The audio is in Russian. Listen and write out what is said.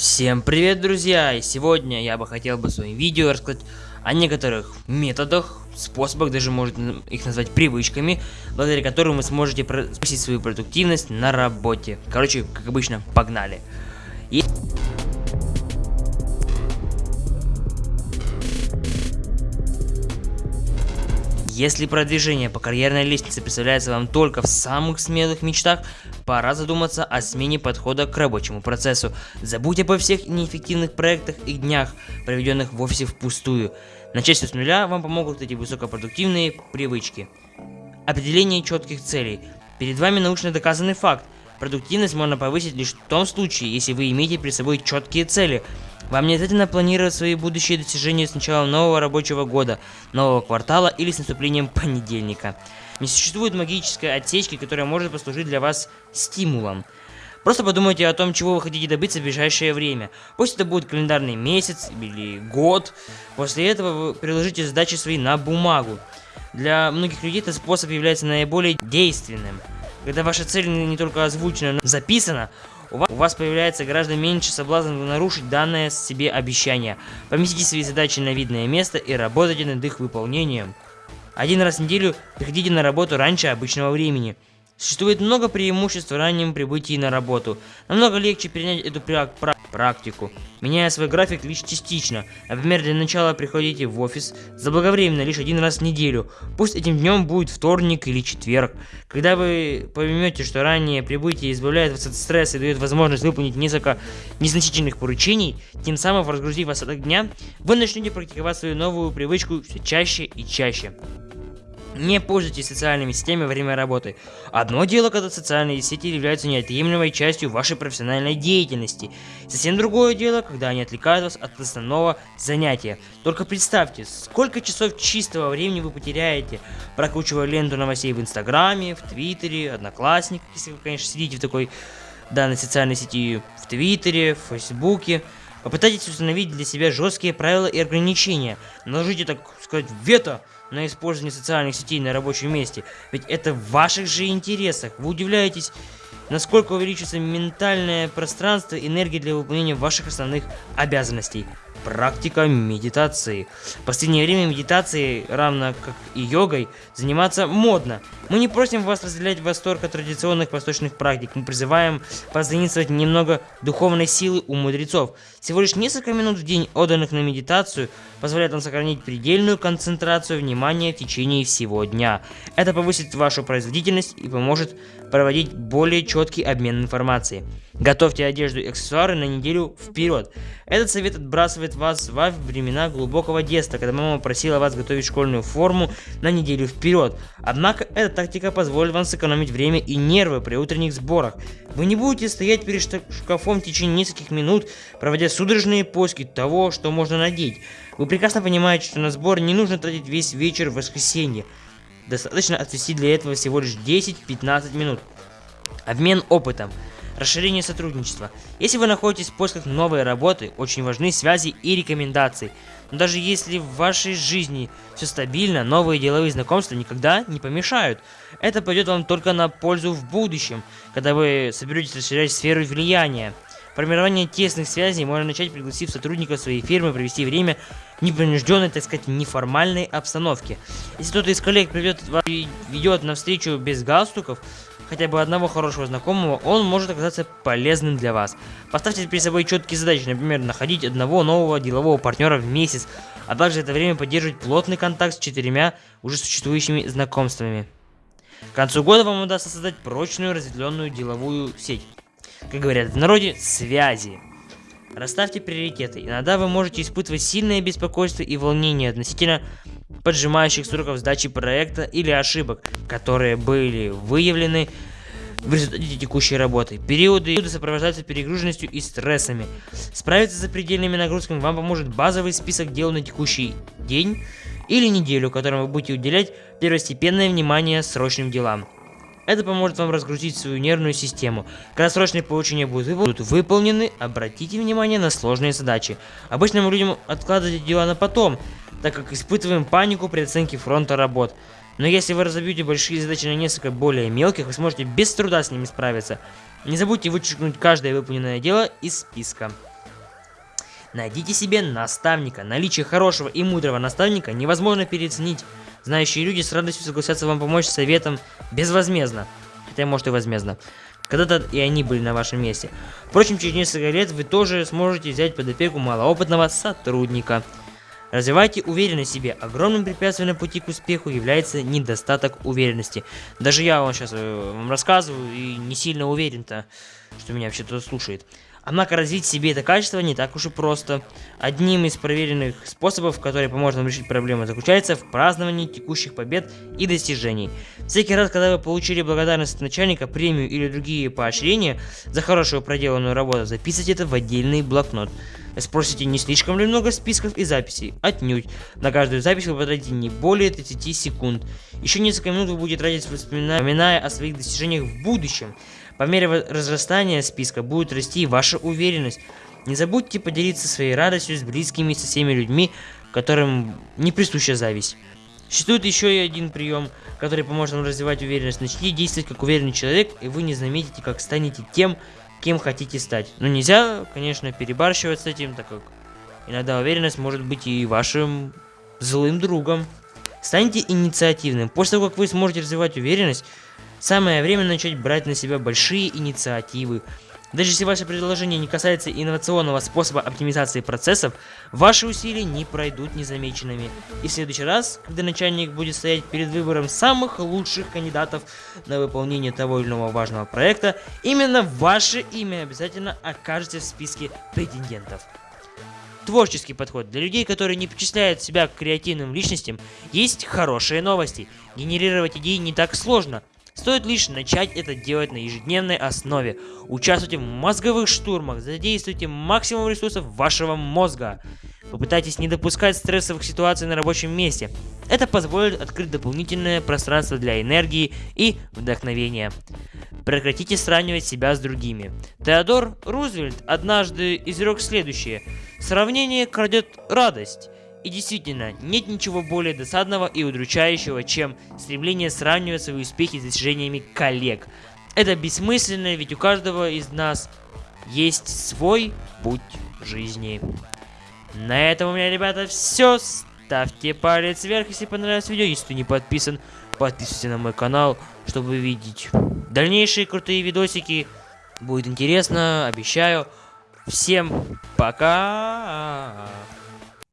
Всем привет, друзья! И сегодня я бы хотел бы в своем видео рассказать о некоторых методах, способах, даже можно их назвать привычками, благодаря которым вы сможете повысить свою продуктивность на работе. Короче, как обычно, погнали! И... Если продвижение по карьерной лестнице представляется вам только в самых смелых мечтах, пора задуматься о смене подхода к рабочему процессу. Забудьте обо всех неэффективных проектах и днях, проведенных в офисе впустую. Начать с нуля вам помогут эти высокопродуктивные привычки. Определение четких целей. Перед вами научно доказанный факт. Продуктивность можно повысить лишь в том случае, если вы имеете перед собой четкие цели – вам не обязательно планировать свои будущие достижения с началом нового рабочего года, нового квартала или с наступлением понедельника. Не существует магической отсечки, которая может послужить для вас стимулом. Просто подумайте о том, чего вы хотите добиться в ближайшее время. Пусть это будет календарный месяц или год. После этого вы приложите задачи свои на бумагу. Для многих людей этот способ является наиболее действенным. Когда ваша цель не только озвучена, но записана, у вас, у вас появляется гораздо меньше соблазн нарушить данное себе обещание. Поместите свои задачи на видное место и работайте над их выполнением. Один раз в неделю приходите на работу раньше обычного времени. Существует много преимуществ в раннем прибытии на работу. Намного легче перенять эту практику, меняя свой график лишь частично. Например, для начала приходите в офис заблаговременно лишь один раз в неделю. Пусть этим днем будет вторник или четверг. Когда вы поймете, что раннее прибытие избавляет вас от стресса и дает возможность выполнить несколько незначительных поручений, тем самым разгрузив остаток дня, вы начнете практиковать свою новую привычку все чаще и чаще. Не пользуйтесь социальными сетями во время работы. Одно дело, когда социальные сети являются неотъемлемой частью вашей профессиональной деятельности. Совсем другое дело, когда они отвлекают вас от основного занятия. Только представьте, сколько часов чистого времени вы потеряете, прокручивая ленту новостей в Инстаграме, в Твиттере, Одноклассниках, если вы, конечно, сидите в такой данной социальной сети, в Твиттере, в Фейсбуке. Попытайтесь установить для себя жесткие правила и ограничения. Наложите, так сказать, вето на использование социальных сетей на рабочем месте. Ведь это в ваших же интересах. Вы удивляетесь, насколько увеличится ментальное пространство, энергия для выполнения ваших основных обязанностей. Практика медитации. В последнее время медитацией, равно как и йогой, заниматься модно. Мы не просим вас разделять восторг от традиционных восточных практик. Мы призываем позаимствовать немного духовной силы у мудрецов. Всего лишь несколько минут в день, отданных на медитацию, позволяет вам сохранить предельную концентрацию внимания в течение всего дня. Это повысит вашу производительность и поможет проводить более четкий обмен информацией. Готовьте одежду и аксессуары на неделю вперед. Этот совет отбрасывает вас во времена глубокого детства, когда мама просила вас готовить школьную форму на неделю вперед. Однако эта тактика позволит вам сэкономить время и нервы при утренних сборах. Вы не будете стоять перед шкафом в течение нескольких минут, проводя судорожные поиски того, что можно надеть. Вы прекрасно понимаете, что на сбор не нужно тратить весь вечер в воскресенье. Достаточно отвести для этого всего лишь 10-15 минут. Обмен опытом. Расширение сотрудничества. Если вы находитесь в поисках новой работы, очень важны связи и рекомендации. Но даже если в вашей жизни все стабильно, новые деловые знакомства никогда не помешают. Это пойдет вам только на пользу в будущем, когда вы соберетесь расширять сферу влияния. Формирование тесных связей можно начать, пригласив сотрудников своей фирмы провести время в непринужденной, так сказать, неформальной обстановке. Если кто-то из коллег приведет, ведет на встречу без галстуков, хотя бы одного хорошего знакомого, он может оказаться полезным для вас. Поставьте перед собой четкие задачи, например, находить одного нового делового партнера в месяц, а также это время поддерживать плотный контакт с четырьмя уже существующими знакомствами. К концу года вам удастся создать прочную разветвленную деловую сеть как говорят в народе, связи. Расставьте приоритеты. Иногда вы можете испытывать сильное беспокойство и волнение относительно поджимающих сроков сдачи проекта или ошибок, которые были выявлены в результате текущей работы. Периоды сопровождаются перегруженностью и стрессами. Справиться с запредельными нагрузками вам поможет базовый список дел на текущий день или неделю, которым вы будете уделять первостепенное внимание срочным делам. Это поможет вам разгрузить свою нервную систему. Когда срочные поручения будут выполнены, обратите внимание на сложные задачи. Обычно мы людям откладывать дела на потом, так как испытываем панику при оценке фронта работ. Но если вы разобьете большие задачи на несколько более мелких, вы сможете без труда с ними справиться. Не забудьте вычеркнуть каждое выполненное дело из списка. Найдите себе наставника. Наличие хорошего и мудрого наставника невозможно переоценить. Знающие люди с радостью согласятся вам помочь советом безвозмездно. Хотя, может и возмездно. Когда-то и они были на вашем месте. Впрочем, через несколько лет вы тоже сможете взять под опеку малоопытного сотрудника. Развивайте уверенность в себе. Огромным препятствием на пути к успеху является недостаток уверенности. Даже я вам сейчас э, вам рассказываю и не сильно уверен-то, что меня вообще кто-то слушает. Однако развить себе это качество не так уж и просто. Одним из проверенных способов, который поможет нам решить проблему, заключается в праздновании текущих побед и достижений. Всякий раз, когда вы получили благодарность от начальника, премию или другие поощрения за хорошую проделанную работу, записывайте это в отдельный блокнот. Спросите, не слишком ли много списков и записей? Отнюдь. На каждую запись вы потратите не более 30 секунд. Еще несколько минут вы будете тратить вспоминая о своих достижениях в будущем. По мере разрастания списка будет расти ваша уверенность. Не забудьте поделиться своей радостью с близкими и со всеми людьми, которым не присуща зависть. Существует еще и один прием, который поможет вам развивать уверенность. Начните действовать как уверенный человек, и вы не заметите, как станете тем, кем хотите стать. Но нельзя, конечно, перебарщивать с этим, так как иногда уверенность может быть и вашим злым другом. Станьте инициативным. После того, как вы сможете развивать уверенность, Самое время начать брать на себя большие инициативы. Даже если ваше предложение не касается инновационного способа оптимизации процессов, ваши усилия не пройдут незамеченными. И в следующий раз, когда начальник будет стоять перед выбором самых лучших кандидатов на выполнение того или иного важного проекта, именно ваше имя обязательно окажется в списке претендентов. Творческий подход. Для людей, которые не причисляют себя к креативным личностям, есть хорошие новости. Генерировать идеи не так сложно. Стоит лишь начать это делать на ежедневной основе. Участвуйте в мозговых штурмах, задействуйте максимум ресурсов вашего мозга. Попытайтесь не допускать стрессовых ситуаций на рабочем месте. Это позволит открыть дополнительное пространство для энергии и вдохновения. Прекратите сравнивать себя с другими. Теодор Рузвельт однажды изрек следующее. Сравнение крадет радость. И действительно, нет ничего более досадного и удручающего, чем стремление сравнивать свои успехи с достижениями коллег. Это бессмысленно, ведь у каждого из нас есть свой путь жизни. На этом у меня, ребята, все. Ставьте палец вверх, если понравилось видео. Если ты не подписан, подписывайся на мой канал, чтобы видеть дальнейшие крутые видосики. Будет интересно, обещаю. Всем пока!